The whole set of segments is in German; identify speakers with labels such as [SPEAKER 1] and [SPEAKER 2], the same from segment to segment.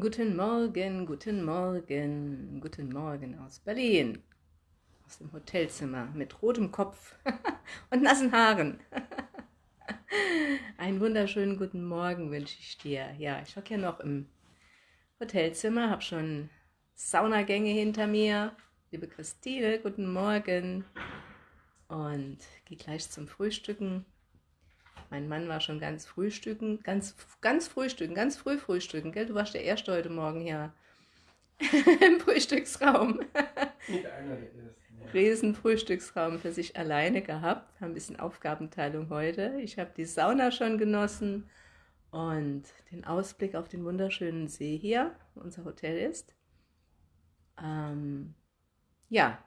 [SPEAKER 1] Guten Morgen, guten Morgen, guten Morgen aus Berlin. Aus dem Hotelzimmer mit rotem Kopf und nassen Haaren. Einen wunderschönen guten Morgen wünsche ich dir. Ja, ich hocke ja noch im Hotelzimmer, habe schon Saunagänge hinter mir. Liebe Christine, guten Morgen. Und gehe gleich zum Frühstücken. Mein Mann war schon ganz frühstücken, ganz, ganz frühstücken, ganz früh frühstücken, gell? Du warst der Erste heute Morgen hier im Frühstücksraum. Riesen Frühstücksraum für sich alleine gehabt, haben ein bisschen Aufgabenteilung heute. Ich habe die Sauna schon genossen und den Ausblick auf den wunderschönen See hier, wo unser Hotel ist. Ähm, ja,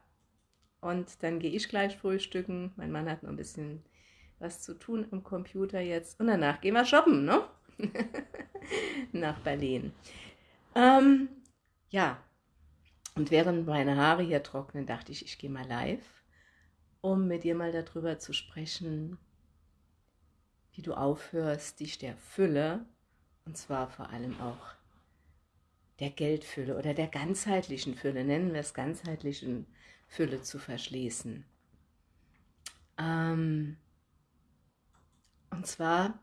[SPEAKER 1] und dann gehe ich gleich frühstücken. Mein Mann hat noch ein bisschen was zu tun am Computer jetzt. Und danach gehen wir shoppen, ne? Nach Berlin. Ähm, ja, und während meine Haare hier trocknen, dachte ich, ich gehe mal live, um mit dir mal darüber zu sprechen, wie du aufhörst, dich der Fülle, und zwar vor allem auch der Geldfülle oder der ganzheitlichen Fülle, nennen wir es ganzheitlichen Fülle zu verschließen. Ähm, und zwar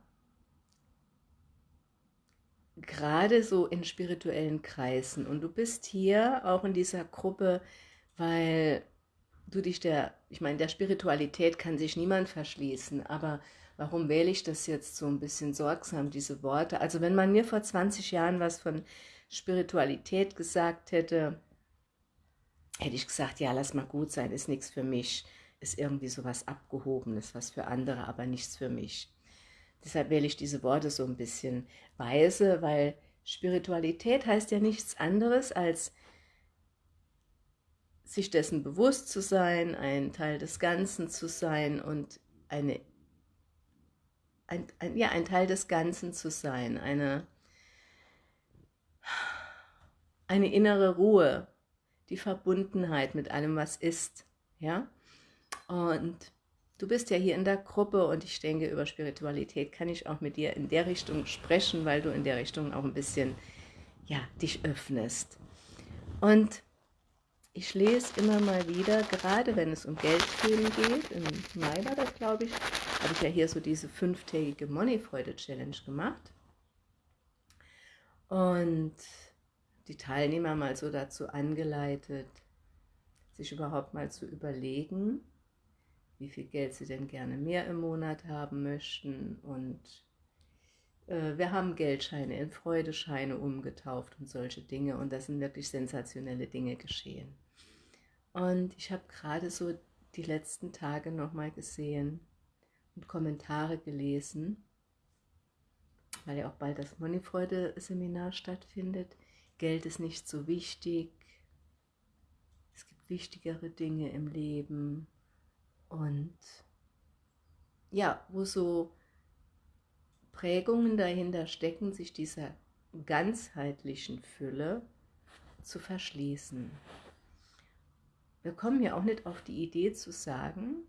[SPEAKER 1] gerade so in spirituellen Kreisen. Und du bist hier auch in dieser Gruppe, weil du dich der, ich meine, der Spiritualität kann sich niemand verschließen, aber warum wähle ich das jetzt so ein bisschen sorgsam, diese Worte? Also wenn man mir vor 20 Jahren was von Spiritualität gesagt hätte, hätte ich gesagt, ja, lass mal gut sein, ist nichts für mich, ist irgendwie so was Abgehobenes, was für andere, aber nichts für mich. Deshalb wähle ich diese Worte so ein bisschen weise, weil Spiritualität heißt ja nichts anderes als sich dessen bewusst zu sein, ein Teil des Ganzen zu sein und eine, ein, ein, ja, ein Teil des Ganzen zu sein, eine, eine innere Ruhe, die Verbundenheit mit allem, was ist. Ja? Und Du bist ja hier in der Gruppe und ich denke, über Spiritualität kann ich auch mit dir in der Richtung sprechen, weil du in der Richtung auch ein bisschen, ja, dich öffnest. Und ich lese immer mal wieder, gerade wenn es um Geldthemen geht, im Mai war das, glaube ich, habe ich ja hier so diese fünftägige Moneyfreude-Challenge gemacht. Und die Teilnehmer mal so dazu angeleitet, sich überhaupt mal zu überlegen, wie viel Geld sie denn gerne mehr im Monat haben möchten und äh, wir haben Geldscheine in Freudescheine umgetauft und solche Dinge und das sind wirklich sensationelle Dinge geschehen. Und ich habe gerade so die letzten Tage nochmal gesehen und Kommentare gelesen, weil ja auch bald das Moneyfreude-Seminar stattfindet. Geld ist nicht so wichtig, es gibt wichtigere Dinge im Leben und ja, wo so Prägungen dahinter stecken, sich dieser ganzheitlichen Fülle zu verschließen. Wir kommen ja auch nicht auf die Idee zu sagen,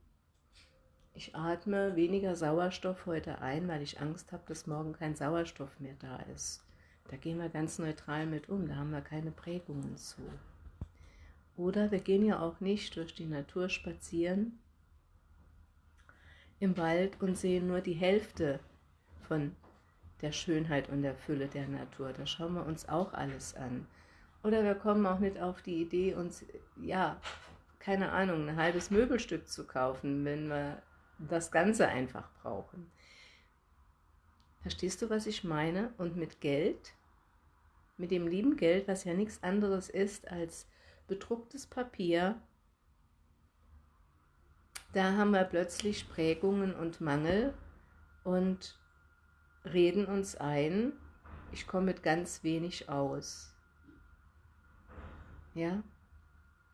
[SPEAKER 1] ich atme weniger Sauerstoff heute ein, weil ich Angst habe, dass morgen kein Sauerstoff mehr da ist. Da gehen wir ganz neutral mit um, da haben wir keine Prägungen zu. Oder wir gehen ja auch nicht durch die Natur spazieren im Wald und sehen nur die Hälfte von der Schönheit und der Fülle der Natur. Da schauen wir uns auch alles an. Oder wir kommen auch nicht auf die Idee, uns, ja, keine Ahnung, ein halbes Möbelstück zu kaufen, wenn wir das Ganze einfach brauchen. Verstehst du, was ich meine? Und mit Geld, mit dem lieben Geld, was ja nichts anderes ist als bedrucktes Papier, da haben wir plötzlich Prägungen und Mangel und reden uns ein, ich komme mit ganz wenig aus. Ja,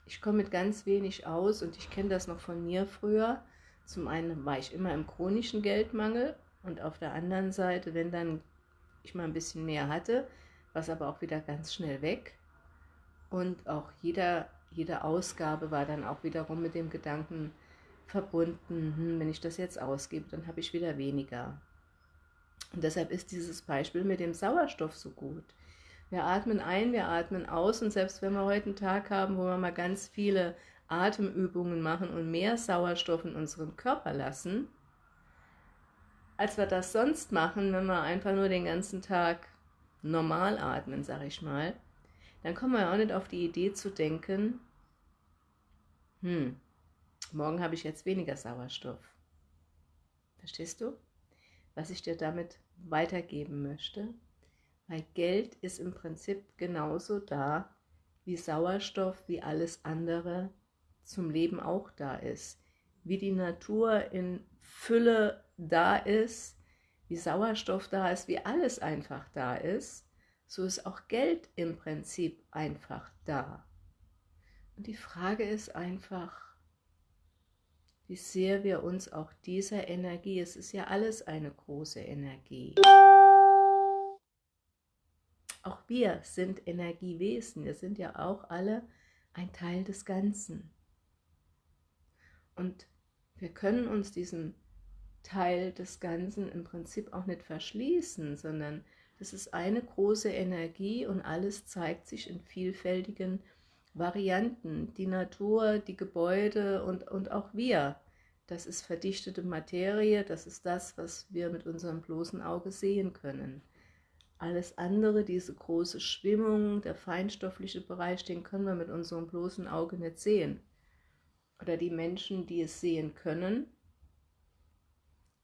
[SPEAKER 1] ich komme mit ganz wenig aus und ich kenne das noch von mir früher. Zum einen war ich immer im chronischen Geldmangel und auf der anderen Seite, wenn dann ich mal ein bisschen mehr hatte, war es aber auch wieder ganz schnell weg. Und auch jeder, jede Ausgabe war dann auch wiederum mit dem Gedanken verbunden, hm, wenn ich das jetzt ausgebe, dann habe ich wieder weniger. Und deshalb ist dieses Beispiel mit dem Sauerstoff so gut, Wir atmen ein, wir atmen aus und selbst wenn wir heute einen Tag haben, wo wir mal ganz viele Atemübungen machen und mehr Sauerstoff in unserem Körper lassen, als wir das sonst machen, wenn wir einfach nur den ganzen Tag normal atmen, sag ich mal, dann kommen wir auch nicht auf die Idee zu denken, hm, morgen habe ich jetzt weniger Sauerstoff. Verstehst du, was ich dir damit weitergeben möchte? Weil Geld ist im Prinzip genauso da, wie Sauerstoff, wie alles andere zum Leben auch da ist. Wie die Natur in Fülle da ist, wie Sauerstoff da ist, wie alles einfach da ist, so ist auch Geld im Prinzip einfach da. Und die Frage ist einfach, wie sehr wir uns auch dieser Energie, es ist ja alles eine große Energie, auch wir sind Energiewesen, wir sind ja auch alle ein Teil des Ganzen. Und wir können uns diesem Teil des Ganzen im Prinzip auch nicht verschließen, sondern das ist eine große Energie und alles zeigt sich in vielfältigen Varianten. Die Natur, die Gebäude und, und auch wir. Das ist verdichtete Materie, das ist das, was wir mit unserem bloßen Auge sehen können. Alles andere, diese große Schwimmung, der feinstoffliche Bereich, den können wir mit unserem bloßen Auge nicht sehen. Oder die Menschen, die es sehen können,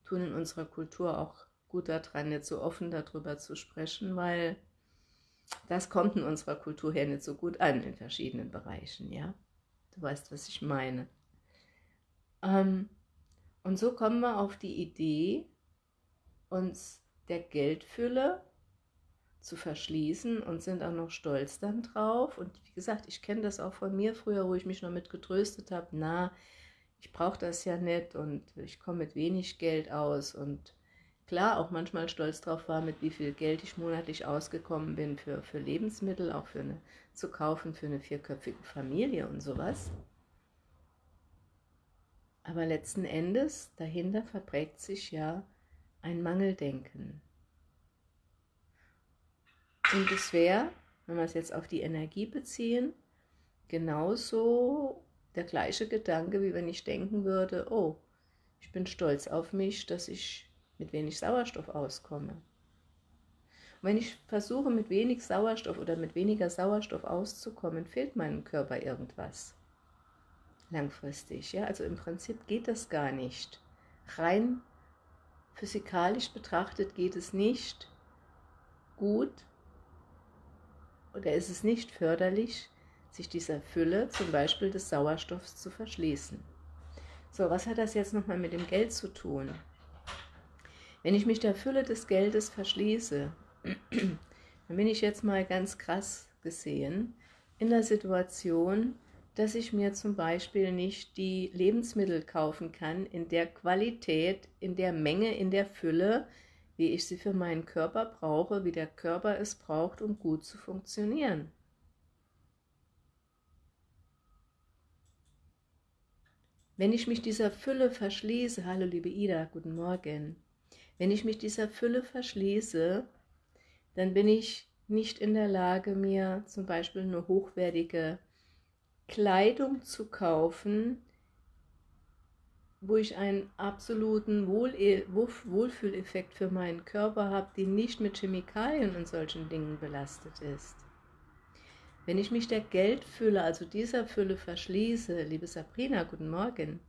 [SPEAKER 1] tun in unserer Kultur auch gut daran, nicht so offen darüber zu sprechen, weil das kommt in unserer Kultur her nicht so gut an in verschiedenen Bereichen, ja. Du weißt, was ich meine. Ähm, und so kommen wir auf die Idee, uns der Geldfülle zu verschließen und sind auch noch stolz dann drauf. Und wie gesagt, ich kenne das auch von mir früher, wo ich mich noch mit getröstet habe, na, ich brauche das ja nicht und ich komme mit wenig Geld aus und klar auch manchmal stolz drauf war, mit wie viel Geld ich monatlich ausgekommen bin für, für Lebensmittel, auch für eine, zu kaufen für eine vierköpfige Familie und sowas. Aber letzten Endes, dahinter verprägt sich ja ein Mangeldenken. Und es wäre, wenn wir es jetzt auf die Energie beziehen, genauso der gleiche Gedanke, wie wenn ich denken würde, oh, ich bin stolz auf mich, dass ich mit wenig Sauerstoff auskomme. Und wenn ich versuche, mit wenig Sauerstoff oder mit weniger Sauerstoff auszukommen, fehlt meinem Körper irgendwas. Langfristig, ja, also im Prinzip geht das gar nicht. Rein physikalisch betrachtet geht es nicht gut, oder ist es nicht förderlich, sich dieser Fülle, zum Beispiel des Sauerstoffs, zu verschließen. So, was hat das jetzt nochmal mit dem Geld zu tun? Wenn ich mich der Fülle des Geldes verschließe, dann bin ich jetzt mal ganz krass gesehen in der Situation, dass ich mir zum Beispiel nicht die Lebensmittel kaufen kann in der Qualität, in der Menge, in der Fülle, wie ich sie für meinen Körper brauche, wie der Körper es braucht, um gut zu funktionieren. Wenn ich mich dieser Fülle verschließe, hallo liebe Ida, guten Morgen, wenn ich mich dieser Fülle verschließe, dann bin ich nicht in der Lage, mir zum Beispiel eine hochwertige Kleidung zu kaufen, wo ich einen absoluten Wohl Wohlfühleffekt für meinen Körper habe, die nicht mit Chemikalien und solchen Dingen belastet ist. Wenn ich mich der Geldfülle, also dieser Fülle verschließe, liebe Sabrina, guten Morgen,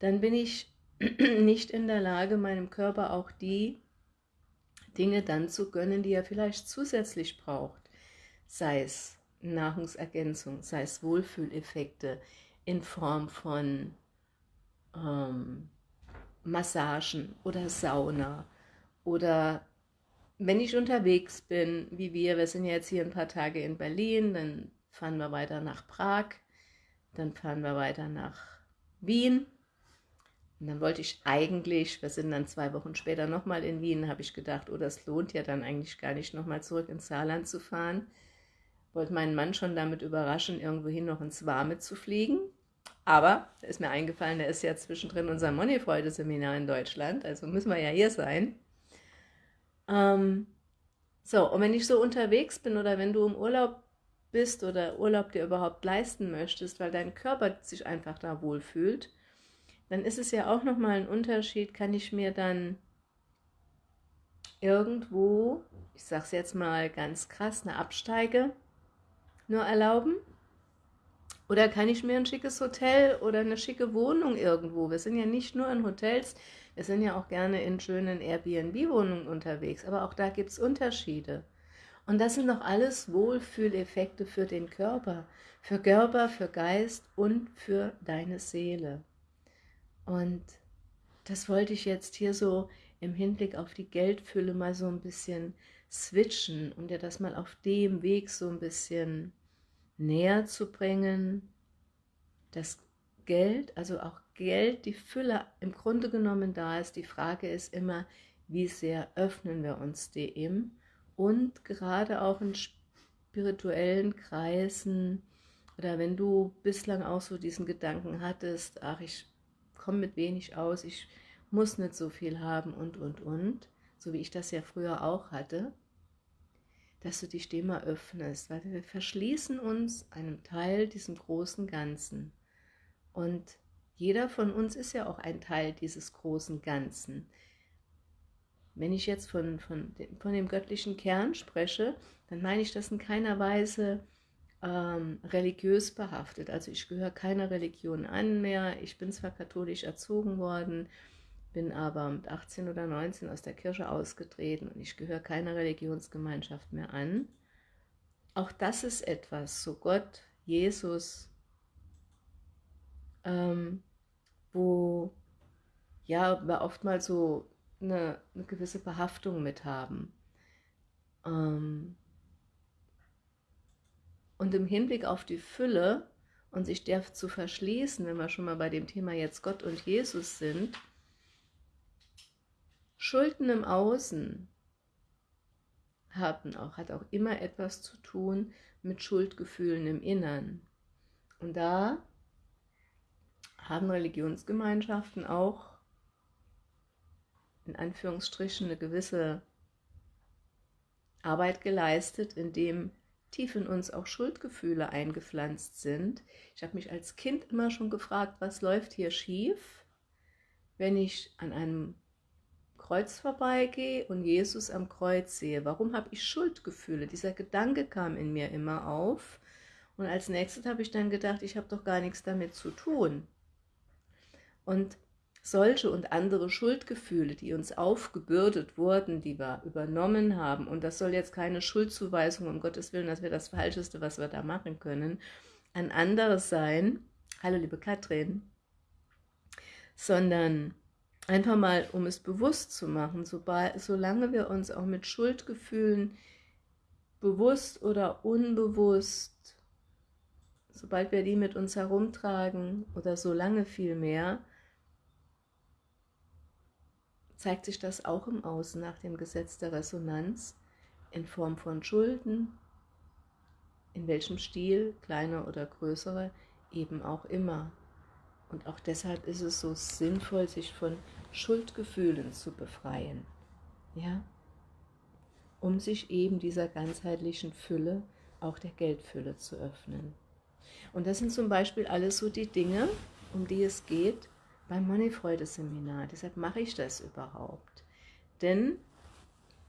[SPEAKER 1] dann bin ich nicht in der Lage, meinem Körper auch die Dinge dann zu gönnen, die er vielleicht zusätzlich braucht, sei es Nahrungsergänzung, sei es Wohlfühleffekte in Form von ähm, Massagen oder Sauna oder wenn ich unterwegs bin, wie wir, wir sind jetzt hier ein paar Tage in Berlin, dann fahren wir weiter nach Prag, dann fahren wir weiter nach Wien und dann wollte ich eigentlich, wir sind dann zwei Wochen später nochmal in Wien, habe ich gedacht, oh, das lohnt ja dann eigentlich gar nicht, nochmal zurück ins Saarland zu fahren. Wollte meinen Mann schon damit überraschen, irgendwohin noch ins Warme zu fliegen. Aber, da ist mir eingefallen, der ist ja zwischendrin unser Moneyfreude-Seminar in Deutschland, also müssen wir ja hier sein. Ähm, So, und wenn ich so unterwegs bin oder wenn du im Urlaub bist oder Urlaub dir überhaupt leisten möchtest, weil dein Körper sich einfach da wohlfühlt, dann ist es ja auch nochmal ein Unterschied, kann ich mir dann irgendwo, ich sage es jetzt mal ganz krass, eine Absteige nur erlauben? Oder kann ich mir ein schickes Hotel oder eine schicke Wohnung irgendwo, wir sind ja nicht nur in Hotels, wir sind ja auch gerne in schönen Airbnb-Wohnungen unterwegs, aber auch da gibt es Unterschiede. Und das sind doch alles Wohlfühleffekte für den Körper, für Körper, für Geist und für deine Seele. Und das wollte ich jetzt hier so im Hinblick auf die Geldfülle mal so ein bisschen switchen, um dir das mal auf dem Weg so ein bisschen näher zu bringen, dass Geld, also auch Geld, die Fülle im Grunde genommen da ist. Die Frage ist immer, wie sehr öffnen wir uns dem und gerade auch in spirituellen Kreisen oder wenn du bislang auch so diesen Gedanken hattest, ach, ich komme mit wenig aus, ich muss nicht so viel haben und, und, und, so wie ich das ja früher auch hatte, dass du dich dem mal öffnest, weil wir verschließen uns einem Teil diesem großen Ganzen. Und jeder von uns ist ja auch ein Teil dieses großen Ganzen. Wenn ich jetzt von, von, dem, von dem göttlichen Kern spreche, dann meine ich das in keiner Weise ähm, religiös behaftet. Also ich gehöre keiner Religion an mehr. Ich bin zwar katholisch erzogen worden, bin aber mit 18 oder 19 aus der Kirche ausgetreten und ich gehöre keiner Religionsgemeinschaft mehr an. Auch das ist etwas, so Gott, Jesus, ähm, wo ja, wir oftmals so eine, eine gewisse Behaftung mit haben. Ähm, und im Hinblick auf die Fülle und sich der zu verschließen, wenn wir schon mal bei dem Thema jetzt Gott und Jesus sind, Schulden im Außen haben auch, hat auch immer etwas zu tun mit Schuldgefühlen im Innern. Und da haben Religionsgemeinschaften auch in Anführungsstrichen eine gewisse Arbeit geleistet, indem tief in uns auch Schuldgefühle eingepflanzt sind. Ich habe mich als Kind immer schon gefragt, was läuft hier schief, wenn ich an einem Kreuz vorbeigehe und Jesus am Kreuz sehe. Warum habe ich Schuldgefühle? Dieser Gedanke kam in mir immer auf. Und als nächstes habe ich dann gedacht, ich habe doch gar nichts damit zu tun. Und solche und andere Schuldgefühle, die uns aufgebürdet wurden, die wir übernommen haben, und das soll jetzt keine Schuldzuweisung, um Gottes Willen, das wäre das Falscheste, was wir da machen können, an andere sein, hallo liebe Katrin, sondern einfach mal, um es bewusst zu machen, sobald, solange wir uns auch mit Schuldgefühlen bewusst oder unbewusst, sobald wir die mit uns herumtragen oder solange viel mehr, zeigt sich das auch im Außen nach dem Gesetz der Resonanz in Form von Schulden, in welchem Stil, kleiner oder größere, eben auch immer. Und auch deshalb ist es so sinnvoll, sich von Schuldgefühlen zu befreien, ja, um sich eben dieser ganzheitlichen Fülle, auch der Geldfülle zu öffnen. Und das sind zum Beispiel alles so die Dinge, um die es geht, beim Moneyfreude-Seminar. Deshalb mache ich das überhaupt. Denn,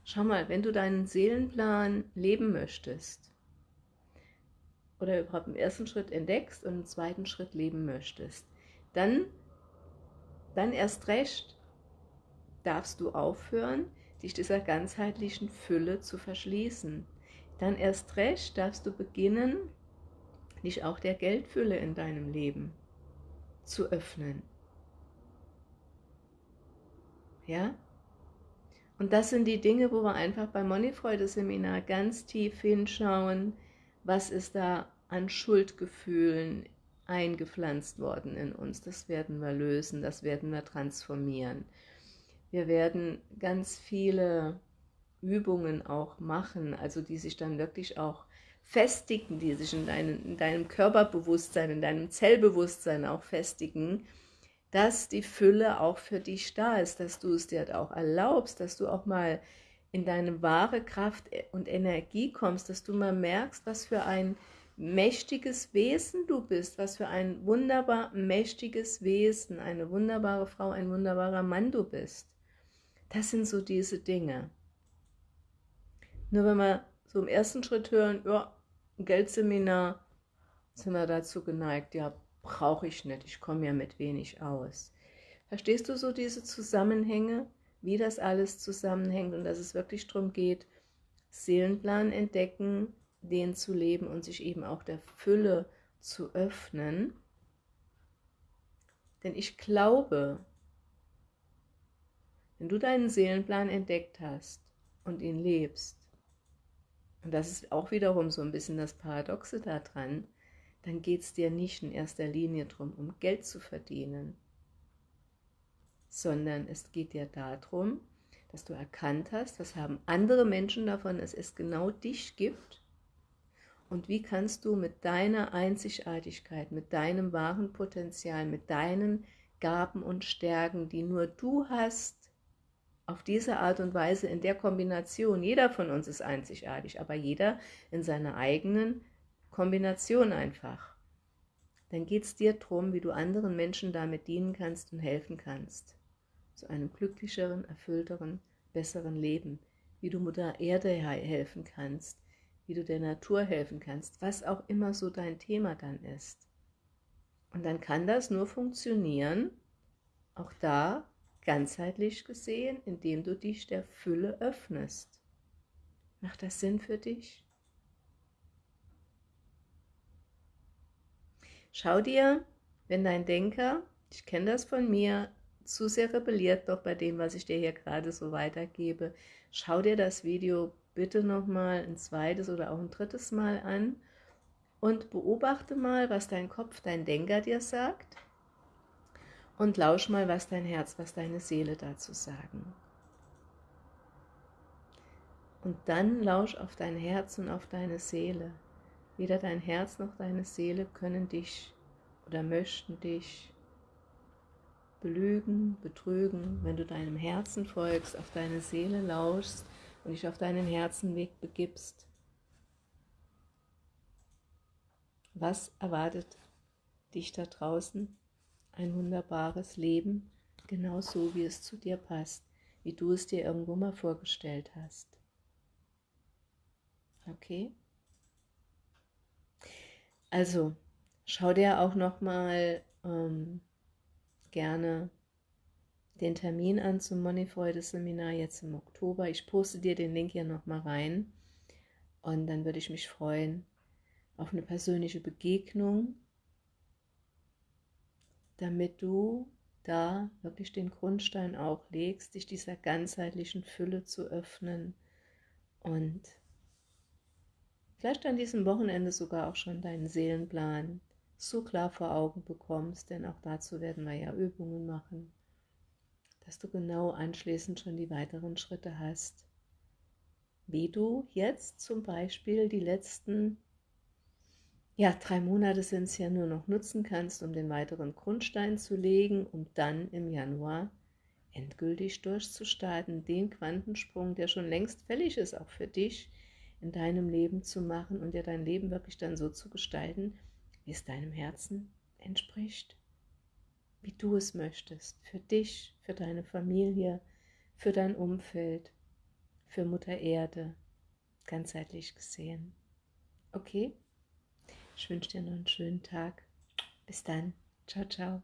[SPEAKER 1] schau mal, wenn du deinen Seelenplan leben möchtest, oder überhaupt im ersten Schritt entdeckst und im zweiten Schritt leben möchtest, dann, dann erst recht darfst du aufhören, dich dieser ganzheitlichen Fülle zu verschließen. Dann erst recht darfst du beginnen, dich auch der Geldfülle in deinem Leben zu öffnen. Ja? Und das sind die Dinge, wo wir einfach beim Moneyfreude-Seminar ganz tief hinschauen, was ist da an Schuldgefühlen eingepflanzt worden in uns. Das werden wir lösen, das werden wir transformieren. Wir werden ganz viele Übungen auch machen, also die sich dann wirklich auch festigen, die sich in, dein, in deinem Körperbewusstsein, in deinem Zellbewusstsein auch festigen, dass die Fülle auch für dich da ist, dass du es dir auch erlaubst, dass du auch mal in deine wahre Kraft und Energie kommst, dass du mal merkst, was für ein mächtiges Wesen du bist, was für ein wunderbar mächtiges Wesen, eine wunderbare Frau, ein wunderbarer Mann du bist. Das sind so diese Dinge. Nur wenn wir so im ersten Schritt hören, ja, ein Geldseminar, sind wir dazu geneigt, ja, brauche ich nicht, ich komme ja mit wenig aus. Verstehst du so diese Zusammenhänge, wie das alles zusammenhängt und dass es wirklich darum geht, Seelenplan entdecken, den zu leben und sich eben auch der Fülle zu öffnen. Denn ich glaube, wenn du deinen Seelenplan entdeckt hast und ihn lebst, und das ist auch wiederum so ein bisschen das Paradoxe daran, dann geht es dir nicht in erster Linie darum, um Geld zu verdienen, sondern es geht dir darum, dass du erkannt hast, was haben andere Menschen davon, dass es genau dich gibt. Und wie kannst du mit deiner Einzigartigkeit, mit deinem wahren Potenzial, mit deinen Gaben und Stärken, die nur du hast, auf diese Art und Weise in der Kombination, jeder von uns ist einzigartig, aber jeder in seiner eigenen Kombination einfach. Dann geht es dir darum, wie du anderen Menschen damit dienen kannst und helfen kannst. Zu einem glücklicheren, erfüllteren, besseren Leben. Wie du Mutter Erde helfen kannst, wie du der Natur helfen kannst, was auch immer so dein Thema dann ist. Und dann kann das nur funktionieren, auch da ganzheitlich gesehen, indem du dich der Fülle öffnest. Macht das Sinn für dich? Schau dir, wenn dein Denker, ich kenne das von mir, zu sehr rebelliert doch bei dem, was ich dir hier gerade so weitergebe, schau dir das Video bitte nochmal ein zweites oder auch ein drittes Mal an und beobachte mal, was dein Kopf, dein Denker dir sagt und lausch mal, was dein Herz, was deine Seele dazu sagen. Und dann lausch auf dein Herz und auf deine Seele. Weder dein Herz noch deine Seele können dich oder möchten dich belügen, betrügen, wenn du deinem Herzen folgst, auf deine Seele lauschst und dich auf deinen Herzenweg begibst. Was erwartet dich da draußen? ein wunderbares Leben, genau so, wie es zu dir passt, wie du es dir irgendwo mal vorgestellt hast. Okay? Also, schau dir auch noch mal ähm, gerne den Termin an zum Moneyfreude-Seminar jetzt im Oktober. Ich poste dir den Link hier noch mal rein und dann würde ich mich freuen auf eine persönliche Begegnung damit du da wirklich den Grundstein auch legst, dich dieser ganzheitlichen Fülle zu öffnen und vielleicht an diesem Wochenende sogar auch schon deinen Seelenplan so klar vor Augen bekommst, denn auch dazu werden wir ja Übungen machen, dass du genau anschließend schon die weiteren Schritte hast, wie du jetzt zum Beispiel die letzten ja, drei Monate sind es ja nur noch nutzen kannst, um den weiteren Grundstein zu legen, um dann im Januar endgültig durchzustarten, den Quantensprung, der schon längst fällig ist, auch für dich in deinem Leben zu machen und dir dein Leben wirklich dann so zu gestalten, wie es deinem Herzen entspricht, wie du es möchtest, für dich, für deine Familie, für dein Umfeld, für Mutter Erde, ganzheitlich gesehen. Okay? Ich wünsche dir noch einen schönen Tag. Bis dann. Ciao, ciao.